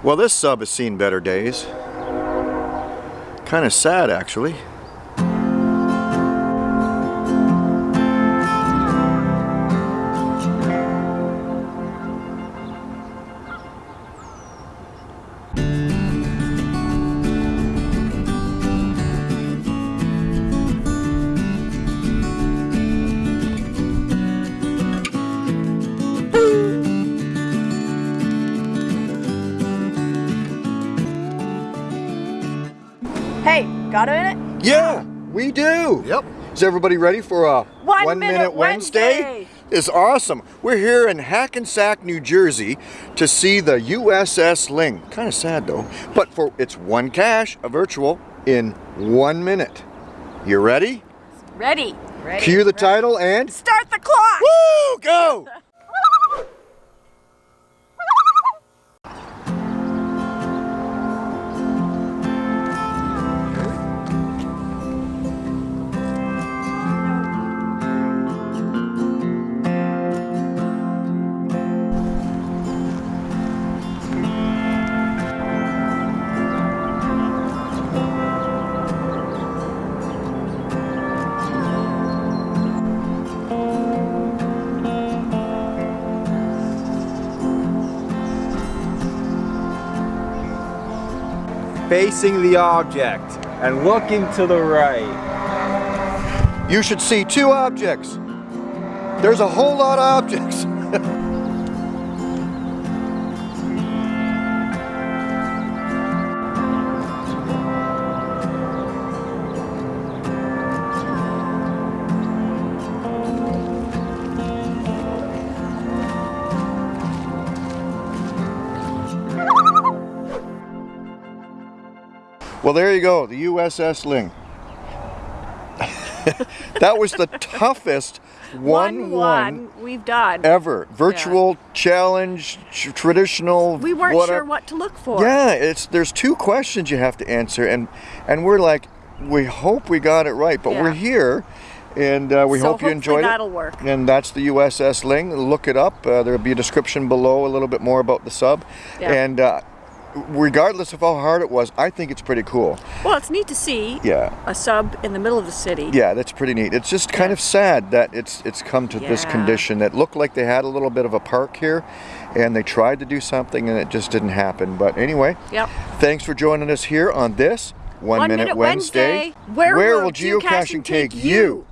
Well, this sub has seen better days. Kind of sad, actually. Hey, got a minute? Yeah, we do. Yep. Is everybody ready for a One Minute Wednesday? It's awesome. We're here in Hackensack, New Jersey to see the USS Ling. Kind of sad though, but for it's one cache, a virtual, in one minute. You ready? Ready. Ready. Cue the title and Start the clock. woo, go! Facing the object and looking to the right. You should see two objects. There's a whole lot of objects. Well, there you go, the USS Ling. that was the toughest One, 1-1 one we've done. ever. Virtual challenge, traditional. we weren't whatever. sure what to look for. Yeah, it's there's two questions you have to answer, and and we're like, we hope we got it right, but we're here, and uh, we So hope you enjoyed that'll it. work. And that's the USS Ling. Look it up. Uh, there'll be a description below, a little bit more about the sub, Yeah. and. Uh, Regardless of how hard it was, I think it's pretty cool. Well, it's neat to see Yeah. a sub in the middle of the city. Yeah, that's pretty neat. It's just kind Yeah. of sad that it's it's come to this condition. It looked like they had a little bit of a park here, and they tried to do something, and it just didn't happen. But anyway, Yep. thanks for joining us here on this One, One Minute, Minute Wednesday. Wednesday. Where will will geocaching geocaching take take you? you?